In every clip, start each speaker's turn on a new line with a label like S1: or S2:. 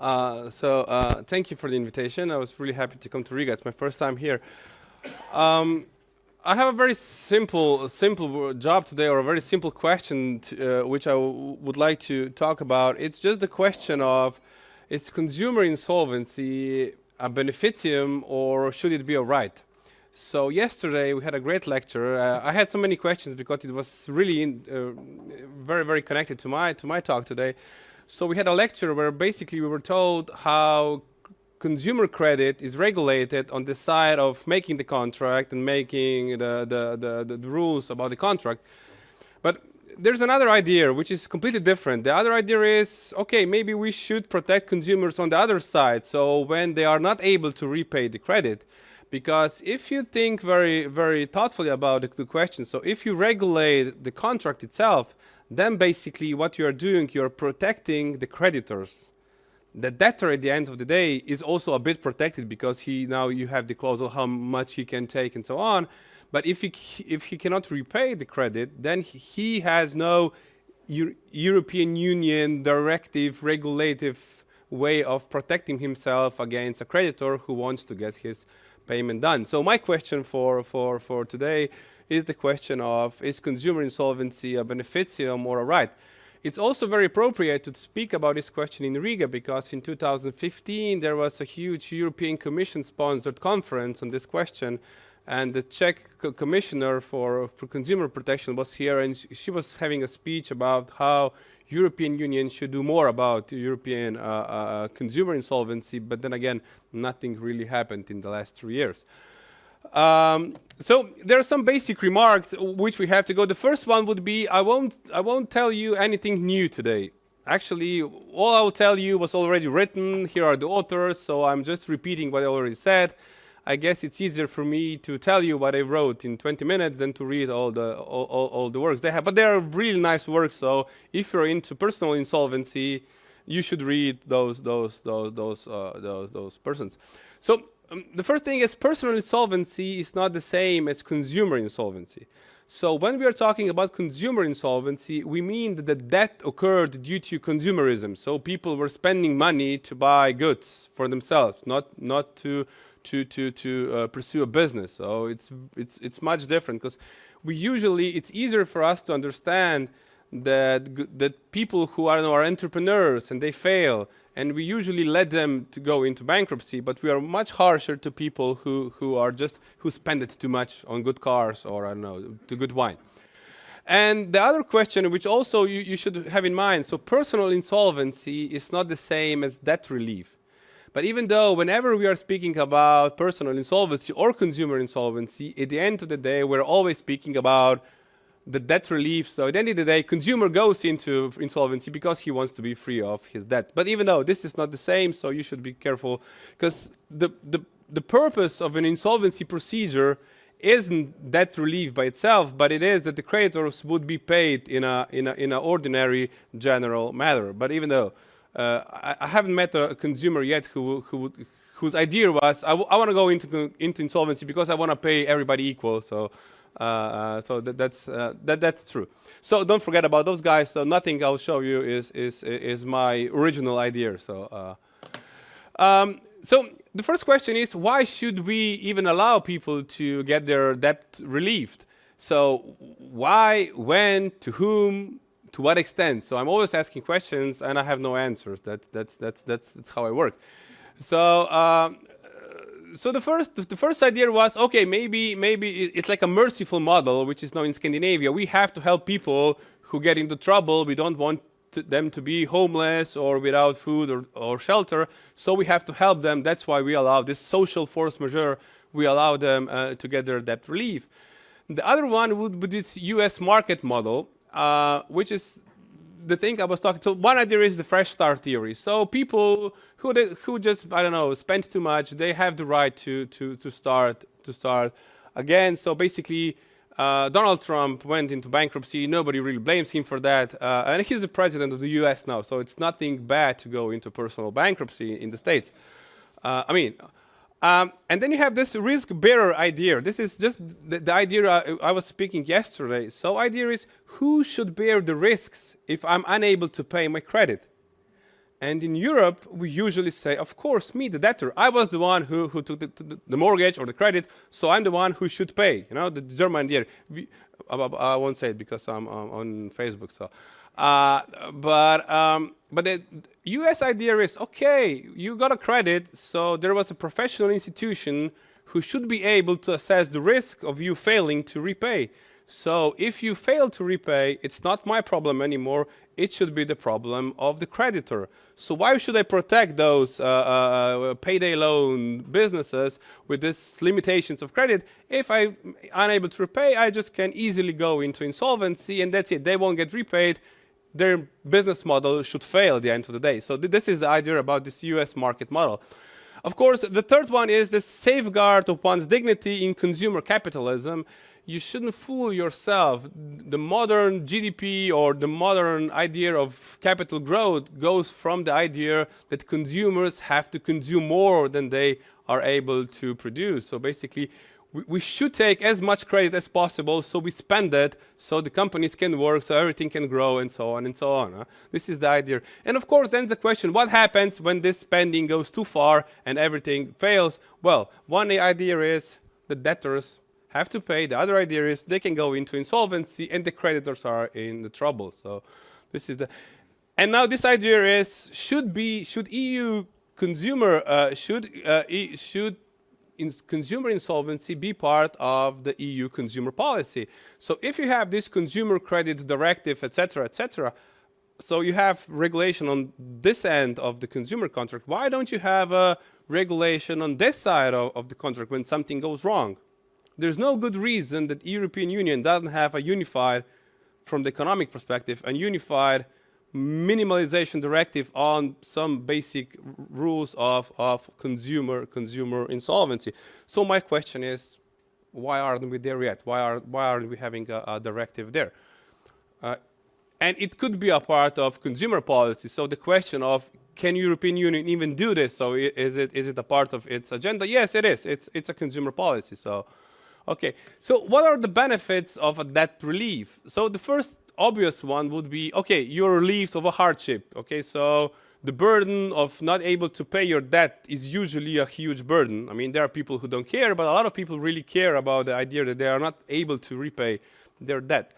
S1: Uh, so uh, thank you for the invitation. I was really happy to come to Riga. It's my first time here. Um, I have a very simple, simple job today, or a very simple question, to, uh, which I would like to talk about. It's just the question of, is consumer insolvency a beneficium, or should it be a right? So yesterday we had a great lecture. Uh, I had so many questions because it was really in, uh, very, very connected to my to my talk today. So we had a lecture where basically we were told how consumer credit is regulated on the side of making the contract and making the, the, the, the, rules about the contract. But there's another idea which is completely different. The other idea is, okay, maybe we should protect consumers on the other side. So when they are not able to repay the credit, because if you think very, very thoughtfully about the, the question, so if you regulate the contract itself, then basically what you are doing, you're protecting the creditors. The debtor at the end of the day is also a bit protected because he now you have the clause of how much he can take and so on. But if he, if he cannot repay the credit, then he has no Euro European Union directive, regulative way of protecting himself against a creditor who wants to get his payment done. So my question for, for, for today is the question of is consumer insolvency a beneficium or a right? It's also very appropriate to speak about this question in Riga because in 2015 there was a huge European Commission sponsored conference on this question and the Czech co commissioner for, for consumer protection was here and sh she was having a speech about how European Union should do more about European uh, uh, consumer insolvency, but then again, nothing really happened in the last three years. Um, so there are some basic remarks which we have to go. The first one would be, I won't, I won't tell you anything new today. Actually, all I will tell you was already written. Here are the authors, so I'm just repeating what I already said. I guess it's easier for me to tell you what I wrote in 20 minutes than to read all the all, all, all the works they have. But they are really nice works. So if you're into personal insolvency, you should read those those those those uh, those, those persons. So um, the first thing is personal insolvency is not the same as consumer insolvency. So when we are talking about consumer insolvency, we mean that the debt occurred due to consumerism. So people were spending money to buy goods for themselves, not not to to to to uh, pursue a business. So it's it's it's much different because we usually it's easier for us to understand that that people who are, are entrepreneurs and they fail and we usually let them to go into bankruptcy, but we are much harsher to people who, who are just, who spend it too much on good cars or, I don't know, to good wine. And the other question, which also you, you should have in mind, so personal insolvency is not the same as debt relief. But even though whenever we are speaking about personal insolvency or consumer insolvency, at the end of the day, we're always speaking about the debt relief. So at the end of the day, consumer goes into insolvency because he wants to be free of his debt. But even though this is not the same, so you should be careful because the, the, the purpose of an insolvency procedure isn't debt relief by itself, but it is that the creditors would be paid in a in a in an ordinary general manner. But even though uh, I, I, haven't met a consumer yet who who whose idea was I, I want to go into into insolvency because I want to pay everybody equal. So so that, that's uh, that that's true. So don't forget about those guys. So nothing I'll show you is is is my original idea. So. Um, so the first question is why should we even allow people to get their debt relieved? So why, when, to whom, to what extent? So I'm always asking questions and I have no answers. That's that's that's that's, that's how I work. So uh, so the first the first idea was okay maybe maybe it's like a merciful model which is now in Scandinavia. We have to help people who get into trouble. We don't want to them to be homeless or without food or, or shelter. So we have to help them. That's why we allow this social force majeure we allow them uh, to get their debt relief. The other one would be this US market model uh, which is the thing I was talking so one idea is the fresh start theory so people who they, who just I don't know spent too much. They have the right to to to start to start again. So basically. Uh, Donald Trump went into bankruptcy. Nobody really blames him for that. Uh, and he's the president of the US now, so it's nothing bad to go into personal bankruptcy in the States. Uh, I mean, um, and then you have this risk bearer idea. This is just the, the idea I, I, was speaking yesterday. So idea is who should bear the risks if I'm unable to pay my credit? And in Europe, we usually say, of course, me, the debtor. I was the one who, who took the, the, mortgage or the credit, so I'm the one who should pay. You know, the German idea. We, I won't say it because I'm on Facebook. So, uh, but um, but the U.S. idea is okay. You got a credit, so there was a professional institution who should be able to assess the risk of you failing to repay. So if you fail to repay, it's not my problem anymore. It should be the problem of the creditor. So why should I protect those uh, uh, payday loan businesses with these limitations of credit? If I'm unable to repay, I just can easily go into insolvency and that's it. They won't get repaid. Their business model should fail at the end of the day. So th this is the idea about this US market model. Of course, the third one is the safeguard of one's dignity in consumer capitalism you shouldn't fool yourself. The modern GDP or the modern idea of capital growth goes from the idea that consumers have to consume more than they are able to produce. So basically, we, we should take as much credit as possible so we spend it so the companies can work, so everything can grow and so on and so on. Huh? This is the idea. And of course, then the question, what happens when this spending goes too far and everything fails? Well, one idea is the debtors have to pay. The other idea is they can go into insolvency and the creditors are in the trouble. So this is the, and now this idea is should be, should EU consumer, uh, should, uh, e should in consumer insolvency be part of the EU consumer policy. So if you have this consumer credit directive, etc., etc., so you have regulation on this end of the consumer contract. Why don't you have a regulation on this side of, of the contract when something goes wrong? there's no good reason that European Union doesn't have a unified, from the economic perspective, a unified minimalization directive on some basic rules of, of consumer consumer insolvency. So my question is, why aren't we there yet? Why, are, why aren't we having a, a directive there? Uh, and it could be a part of consumer policy. So the question of can European Union even do this? So is it is it a part of its agenda? Yes, it is. It's it's a consumer policy. So Okay, so what are the benefits of a debt relief? So the first obvious one would be, okay, you're relieved of a hardship. Okay, so the burden of not able to pay your debt is usually a huge burden. I mean, there are people who don't care, but a lot of people really care about the idea that they are not able to repay their debt.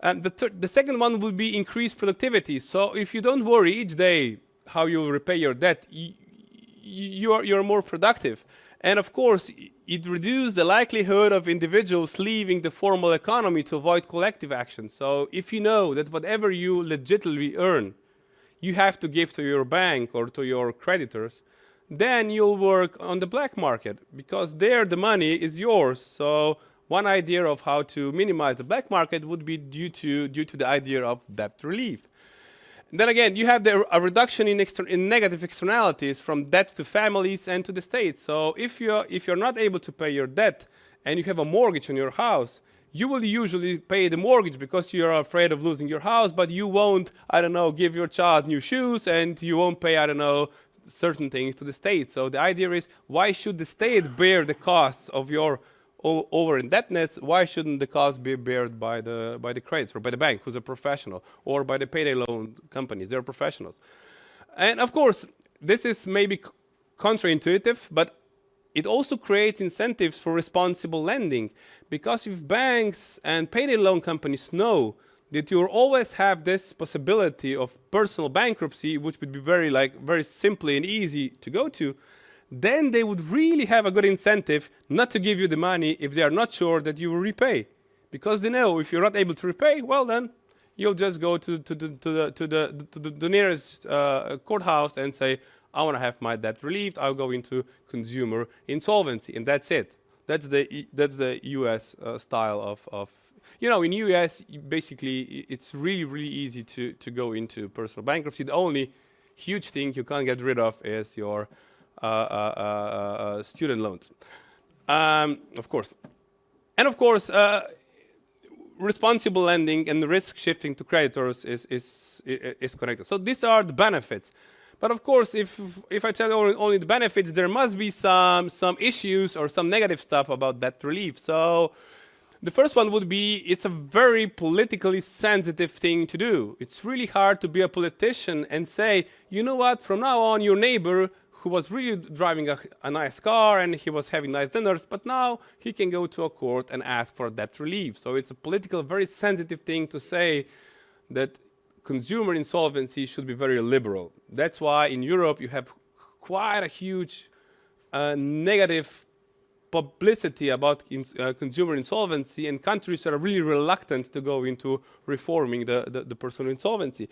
S1: And the, the second one would be increased productivity. So if you don't worry each day how you repay your debt, you are, you're more productive. And of course, it reduces the likelihood of individuals leaving the formal economy to avoid collective action. So if you know that whatever you legitimately earn, you have to give to your bank or to your creditors, then you'll work on the black market because there the money is yours. So one idea of how to minimize the black market would be due to, due to the idea of debt relief. Then again, you have the, a reduction in, in, negative externalities from debt to families and to the state. So if you're, if you're not able to pay your debt and you have a mortgage on your house, you will usually pay the mortgage because you're afraid of losing your house, but you won't, I don't know, give your child new shoes and you won't pay, I don't know, certain things to the state. So the idea is, why should the state bear the costs of your over indebtedness, why shouldn't the cost be borne by the by the credits or by the bank, who's a professional, or by the payday loan companies? They're professionals, and of course, this is maybe counterintuitive, but it also creates incentives for responsible lending, because if banks and payday loan companies know that you always have this possibility of personal bankruptcy, which would be very like very simply and easy to go to, then they would really have a good incentive not to give you the money if they are not sure that you will repay. Because they know if you're not able to repay, well then, you'll just go to, to, to, to the, to, the, to the, nearest uh, courthouse and say, I want to have my debt relieved, I'll go into consumer insolvency, and that's it. That's the, that's the US uh, style of, of, you know, in US, basically, it's really, really easy to, to go into personal bankruptcy. The only huge thing you can't get rid of is your Uh, uh, uh, student loans. Um, of course. And of course, responsible lending and risk shifting to creditors is, is, is connected. So these are the benefits. But of course, if, if I tell only, only, the benefits, there must be some, some issues or some negative stuff about debt relief. So The first one would be it's a very politically sensitive thing to do. It's really hard to be a politician and say, you know what, from now on your neighbor who was really driving a, a, nice car and he was having nice dinners, but now he can go to a court and ask for debt relief. So it's a political, very sensitive thing to say that consumer insolvency should be very liberal. That's why in Europe you have quite a huge uh, negative publicity about uh, consumer insolvency and countries are really reluctant to go into reforming the, the, the personal insolvency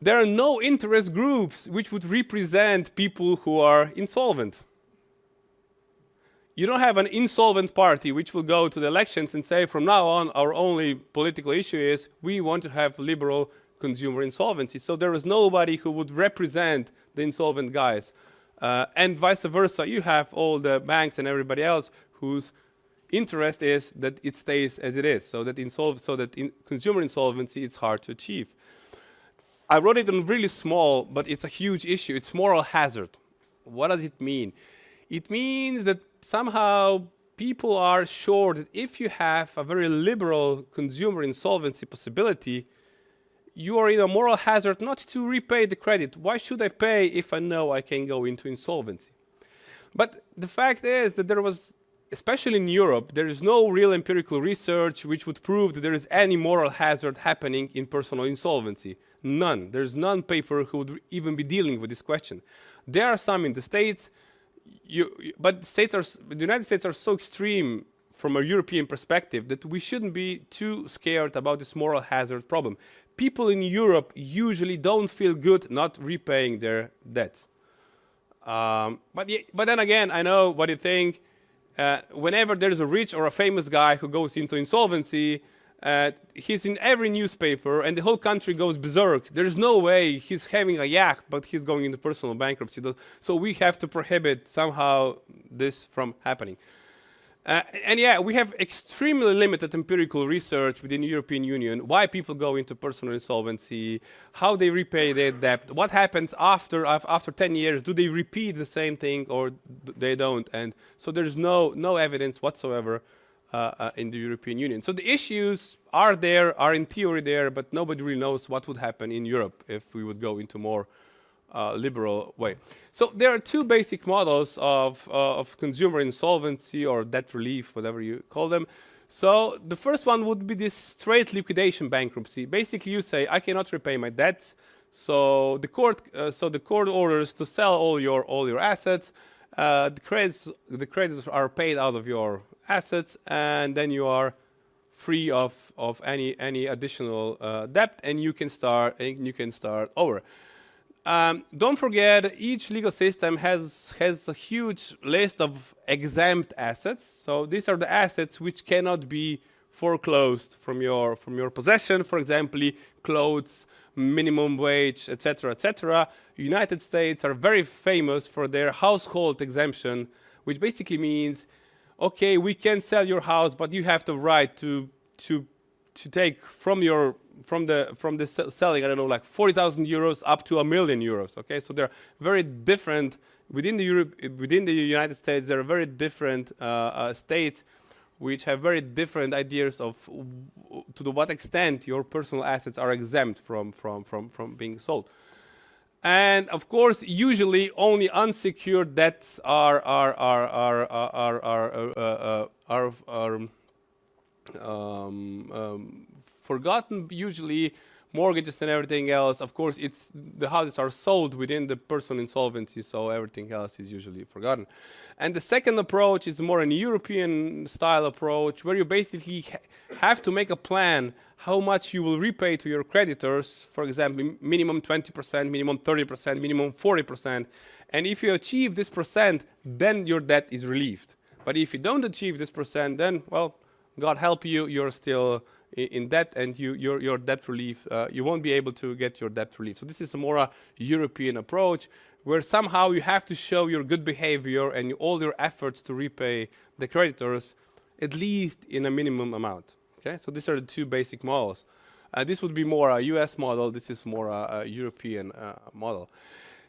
S1: there are no interest groups which would represent people who are insolvent. You don't have an insolvent party which will go to the elections and say from now on our only political issue is we want to have liberal consumer insolvency. So there is nobody who would represent the insolvent guys. Uh, and vice versa, you have all the banks and everybody else whose interest is that it stays as it is, so that, so that in consumer insolvency is hard to achieve. I wrote it in really small, but it's a huge issue. It's moral hazard. What does it mean? It means that somehow people are sure that if you have a very liberal consumer insolvency possibility, you are in a moral hazard not to repay the credit. Why should I pay if I know I can go into insolvency? But the fact is that there was, especially in Europe, there is no real empirical research which would prove that there is any moral hazard happening in personal insolvency. None. There's none paper who would even be dealing with this question. There are some in the States, you, but States are, the United States are so extreme from a European perspective that we shouldn't be too scared about this moral hazard problem. People in Europe usually don't feel good not repaying their debts. Um, but, but then again, I know what you think. Uh, whenever there's a rich or a famous guy who goes into insolvency, uh, he's in every newspaper and the whole country goes berserk. There's no way he's having a yacht, but he's going into personal bankruptcy. So we have to prohibit somehow this from happening. Uh, and yeah, we have extremely limited empirical research within the European Union, why people go into personal insolvency, how they repay their debt, what happens after, after 10 years, do they repeat the same thing or they don't? And so there's no, no evidence whatsoever in the European Union. So the issues are there, are in theory there, but nobody really knows what would happen in Europe if we would go into more uh, liberal way. So there are two basic models of, uh, of consumer insolvency or debt relief, whatever you call them. So the first one would be this straight liquidation bankruptcy. Basically, you say, I cannot repay my debts, so the court, uh, so the court orders to sell all your all your assets. Uh, the credits the credits are paid out of your assets, and then you are free of, of any, any additional uh, debt, and you can start, you can start over. Um, don't forget, each legal system has, has a huge list of exempt assets. So these are the assets which cannot be foreclosed from your, from your possession. For example, clothes, minimum wage, etc., etc. United States are very famous for their household exemption, which basically means okay, we can sell your house, but you have the right to to to take from your from the from the selling I don't know like 40,000 euros up to a million euros. Okay, so they're very different within the Europe within the United States. There are very different uh, uh, states which have very different ideas of to what extent your personal assets are exempt from from from from being sold. And of course, usually only unsecured debts are are are are are are are, uh, are, are um, um, forgotten. Usually, mortgages and everything else. Of course, it's the houses are sold within the personal insolvency, so everything else is usually forgotten. And the second approach is more an European style approach, where you basically ha have to make a plan how much you will repay to your creditors, for example, minimum 20%, minimum 30%, minimum 40%. And if you achieve this percent, then your debt is relieved. But if you don't achieve this percent, then, well, God help you, you're still in debt and you, your, your debt relief, uh, you won't be able to get your debt relief. So this is a more a European approach where somehow you have to show your good behavior and all your efforts to repay the creditors at least in a minimum amount. Okay, so these are the two basic models. Uh, this would be more a US model, this is more a, a European uh, model.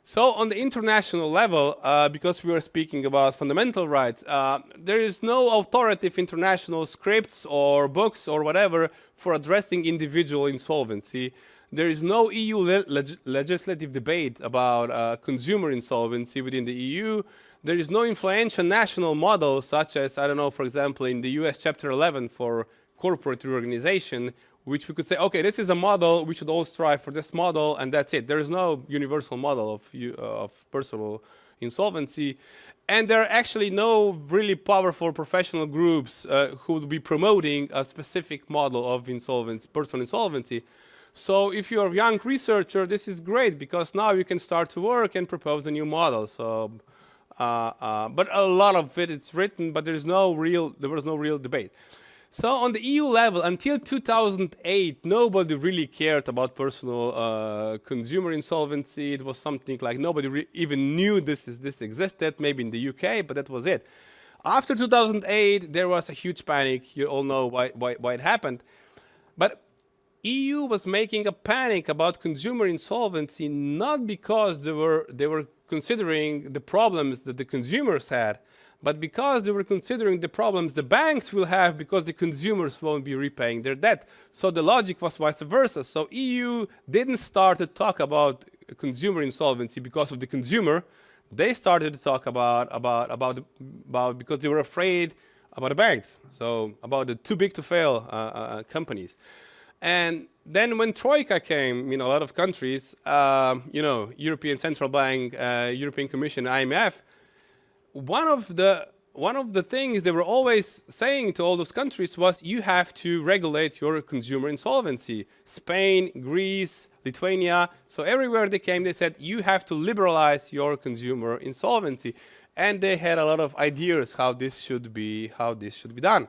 S1: So on the international level, uh, because we are speaking about fundamental rights, uh, there is no authoritative international scripts or books or whatever for addressing individual insolvency. There is no EU le leg legislative debate about uh, consumer insolvency within the EU. There is no influential national model such as, I don't know, for example, in the US Chapter 11 for corporate reorganization, which we could say, okay, this is a model, we should all strive for this model, and that's it. There is no universal model of, uh, of personal insolvency. And there are actually no really powerful professional groups uh, who would be promoting a specific model of insolvency, personal insolvency. So if you're a young researcher, this is great because now you can start to work and propose a new model. So, uh, uh, but a lot of it is written, but there's no real, there was no real debate. So on the EU level, until 2008, nobody really cared about personal uh, consumer insolvency. It was something like nobody even knew this, is, this existed, maybe in the UK, but that was it. After 2008, there was a huge panic. You all know why, why, why it happened. But EU was making a panic about consumer insolvency not because they were, they were considering the problems that the consumers had, but because they were considering the problems the banks will have because the consumers won't be repaying their debt. So the logic was vice versa. So EU didn't start to talk about consumer insolvency because of the consumer. They started to talk about, about, about, about because they were afraid about the banks. So about the too big to fail uh, uh, companies. And then when Troika came, you know, a lot of countries, uh, you know, European Central Bank, uh, European Commission, IMF, one of the one of the things they were always saying to all those countries was you have to regulate your consumer insolvency. Spain, Greece, Lithuania, so everywhere they came they said you have to liberalize your consumer insolvency. And they had a lot of ideas how this should be, how this should be done.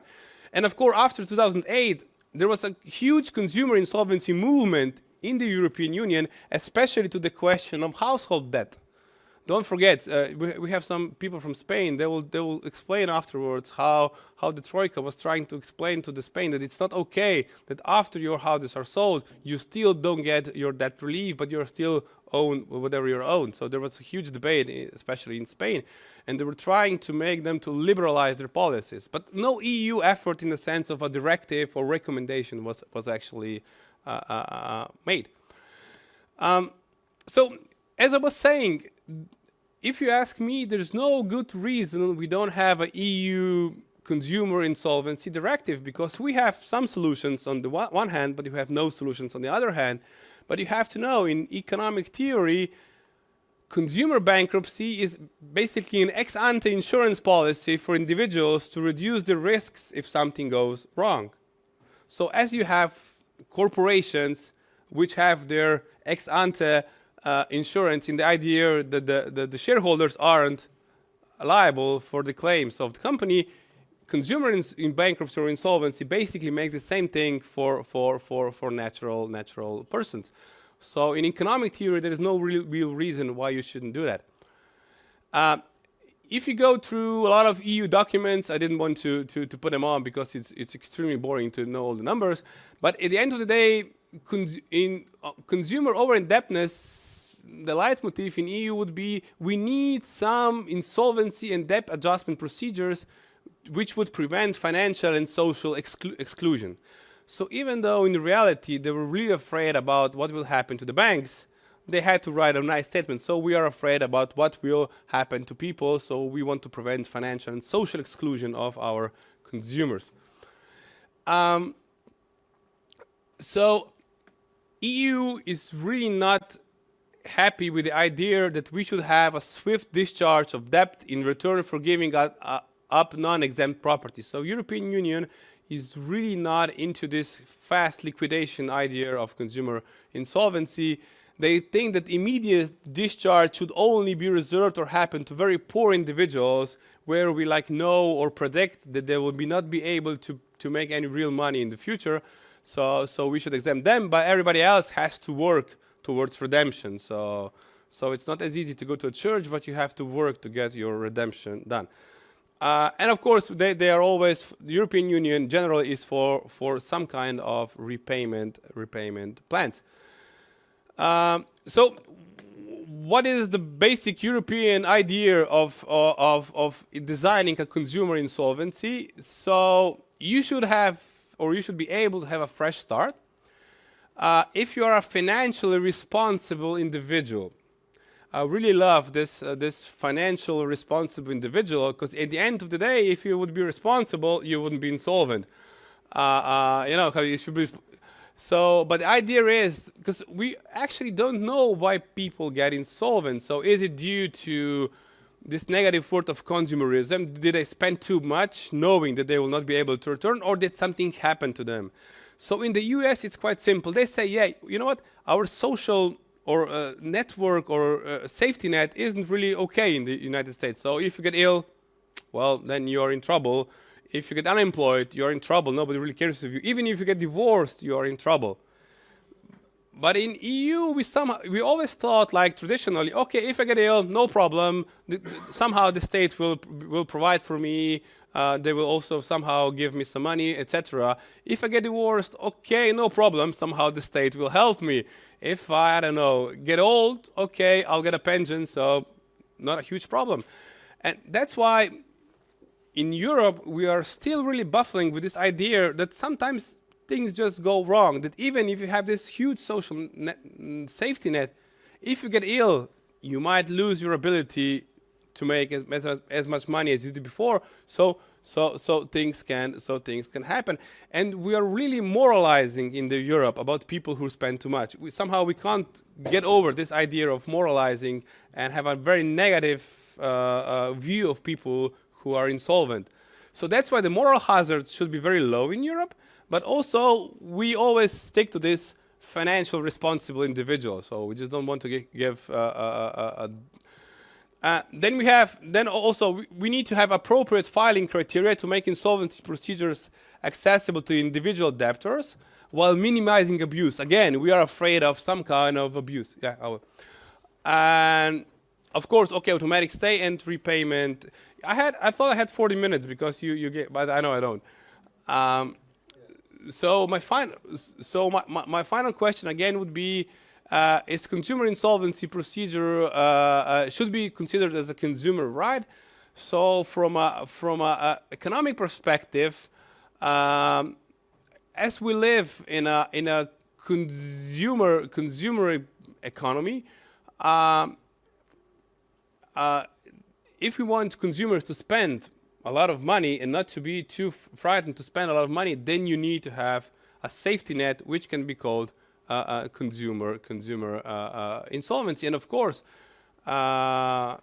S1: And of course after 2008 there was a huge consumer insolvency movement in the European Union, especially to the question of household debt. Don't forget, uh, we, we, have some people from Spain, they will, they will explain afterwards how, how the Troika was trying to explain to the Spain that it's not okay that after your houses are sold, you still don't get your debt relief, but you're still own whatever you own. So there was a huge debate, especially in Spain, and they were trying to make them to liberalize their policies. But no EU effort in the sense of a directive or recommendation was, was actually uh, uh, uh made. Um, so as I was saying, if you ask me, there's no good reason we don't have a EU consumer insolvency directive because we have some solutions on the one hand, but you have no solutions on the other hand. But you have to know in economic theory, consumer bankruptcy is basically an ex ante insurance policy for individuals to reduce the risks if something goes wrong. So as you have corporations which have their ex ante uh, insurance in the idea that the, the, the, shareholders aren't liable for the claims of the company, consumers in, in bankruptcy or insolvency basically makes the same thing for, for, for, for natural, natural persons. So in economic theory, there is no real, real reason why you shouldn't do that. Uh, if you go through a lot of EU documents, I didn't want to, to, to put them on because it's, it's extremely boring to know all the numbers, but at the end of the day, cons in uh, consumer over-indebtedness the leitmotif in EU would be we need some insolvency and debt adjustment procedures which would prevent financial and social exclu exclusion. So even though in reality they were really afraid about what will happen to the banks, they had to write a nice statement. So we are afraid about what will happen to people, so we want to prevent financial and social exclusion of our consumers. Um, so EU is really not happy with the idea that we should have a swift discharge of debt in return for giving up, uh, up non-exempt property. So European Union is really not into this fast liquidation idea of consumer insolvency. They think that immediate discharge should only be reserved or happen to very poor individuals where we like know or predict that they will be not be able to, to make any real money in the future. So, so we should exempt them, but everybody else has to work towards redemption. So, so it's not as easy to go to a church, but you have to work to get your redemption done. Uh, and of course, they, they are always, the European Union generally is for, for some kind of repayment, repayment plans. Um, so what is the basic European idea of, uh, of, of designing a consumer insolvency? So you should have, or you should be able to have a fresh start. Uh, if you are a financially responsible individual, I really love this uh, this financial responsible individual because at the end of the day, if you would be responsible, you wouldn't be insolvent. Uh, uh, you know, you should be. So, but the idea is because we actually don't know why people get insolvent. So, is it due to this negative word of consumerism? Did they spend too much, knowing that they will not be able to return, or did something happen to them? So, in the U.S., it's quite simple. They say, yeah, you know what, our social or a network or a safety net isn't really okay in the United States. So if you get ill, well, then you're in trouble. If you get unemployed, you're in trouble. Nobody really cares of you. Even if you get divorced, you are in trouble. But in EU, we somehow we always thought like traditionally, okay, if I get ill, no problem. The, somehow the state will will provide for me. Uh, they will also somehow give me some money, etc. If I get divorced, okay, no problem. Somehow the state will help me. If I, I don't know, get old, okay, I'll get a pension, so not a huge problem. And that's why in Europe, we are still really baffling with this idea that sometimes things just go wrong, that even if you have this huge social net, safety net, if you get ill, you might lose your ability to make as, as, as much money as you did before. So so so things can so things can happen. And we are really moralizing in the europe about people who spend too much. We, somehow we can't get over this idea of moralizing and have a very negative uh, uh, view of people who are insolvent. So that's why the moral hazard should be very low in europe but also we always stick to this financial responsible individual. So we just don't want to give uh, uh, then we have, then also we, we, need to have appropriate filing criteria to make insolvency procedures accessible to individual debtors while minimizing abuse. Again, we are afraid of some kind of abuse. Yeah, and of course, okay, automatic stay and repayment. I had, I thought I had 40 minutes because you, you get, but I know I don't. Um, so my final, so my, my, my final question again would be, uh, is consumer insolvency procedure uh, uh, should be considered as a consumer right. So from a, from a, economic perspective, um, as we live in a in a consumer consumer economy, um, uh, if we want consumers to spend a lot of money and not to be too frightened to spend a lot of money, then you need to have a safety net which can be called Uh, uh, consumer consumer uh, uh, insolvency. And of course, a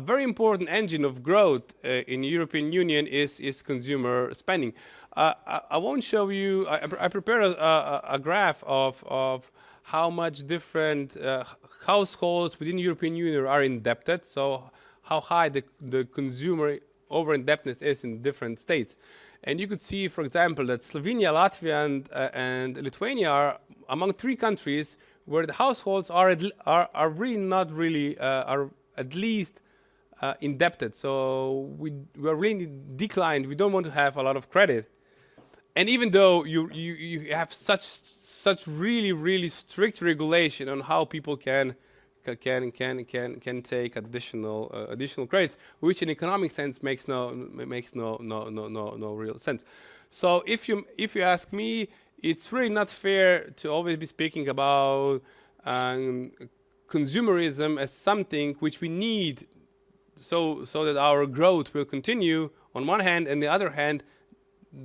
S1: very important engine of growth in European Union is, is consumer spending. I, I, won't show you, I, I prepared a, a, graph of, of how much different uh, households within European Union are indebted, so how high the, the consumer over-indebtedness is in different states. And you could see, for example, that Slovenia, Latvia, and, uh, and Lithuania are among three countries where the households are, are, are really not really, uh, are at least uh, indebted. So we, we are really declined. We don't want to have a lot of credit. And even though you, you, you have such, such really, really strict regulation on how people can, can, can, can, can take additional, uh, additional credits, which in economic sense makes no, makes no, no, no, no, no real sense. So if you, if you ask me, it's really not fair to always be speaking about um, consumerism as something which we need so so that our growth will continue on one hand and the other hand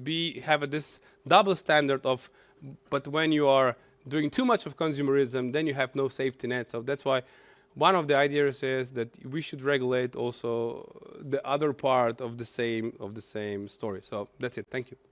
S1: be have a, this double standard of but when you are doing too much of consumerism then you have no safety net. So that's why one of the ideas is that we should regulate also the other part of the same of the same story. So that's it. Thank you